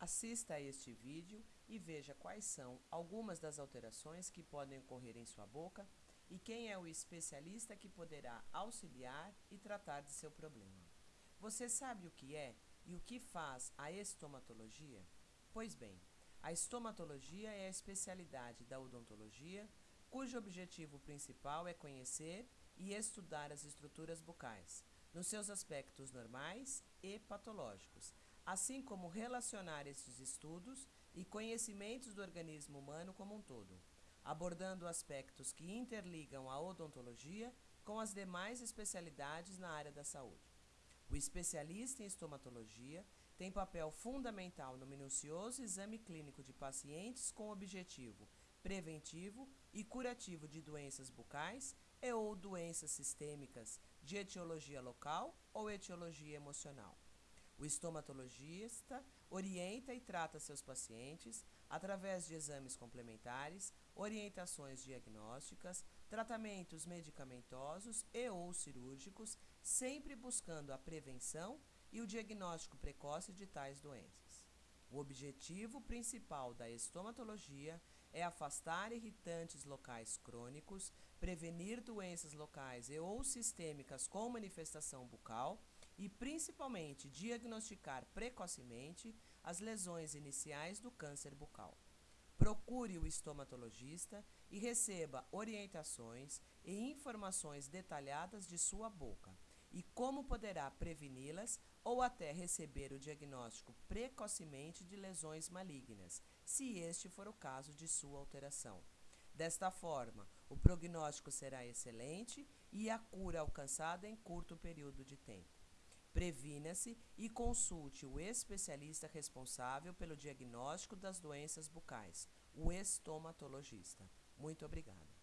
Assista a este vídeo e veja quais são algumas das alterações que podem ocorrer em sua boca e quem é o especialista que poderá auxiliar e tratar de seu problema. Você sabe o que é e o que faz a estomatologia? Pois bem, a estomatologia é a especialidade da odontologia cujo objetivo principal é conhecer e estudar as estruturas bucais, nos seus aspectos normais e patológicos, assim como relacionar esses estudos e conhecimentos do organismo humano como um todo, abordando aspectos que interligam a odontologia com as demais especialidades na área da saúde. O especialista em estomatologia tem papel fundamental no minucioso exame clínico de pacientes com objetivo preventivo e curativo de doenças bucais e ou doenças sistêmicas de etiologia local ou etiologia emocional. O estomatologista orienta e trata seus pacientes através de exames complementares, orientações diagnósticas, tratamentos medicamentosos e ou cirúrgicos, sempre buscando a prevenção e o diagnóstico precoce de tais doenças. O objetivo principal da estomatologia é afastar irritantes locais crônicos, prevenir doenças locais e ou sistêmicas com manifestação bucal e principalmente diagnosticar precocemente as lesões iniciais do câncer bucal. Procure o estomatologista e receba orientações e informações detalhadas de sua boca e como poderá preveni-las ou até receber o diagnóstico precocemente de lesões malignas, se este for o caso de sua alteração. Desta forma, o prognóstico será excelente e a cura alcançada em curto período de tempo. Previna-se e consulte o especialista responsável pelo diagnóstico das doenças bucais, o estomatologista. Muito obrigada.